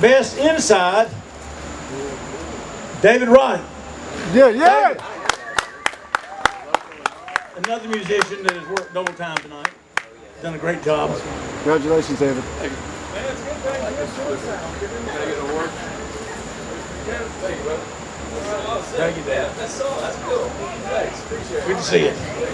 best inside, David Ryan. Yeah, yeah. David. Another musician that has worked double time tonight. Done a great job. Congratulations, David. Thank you. Man, it's good thing you're suicide. Thank you, Dad. That's all. That's cool. Thanks. Appreciate it. Good to see you.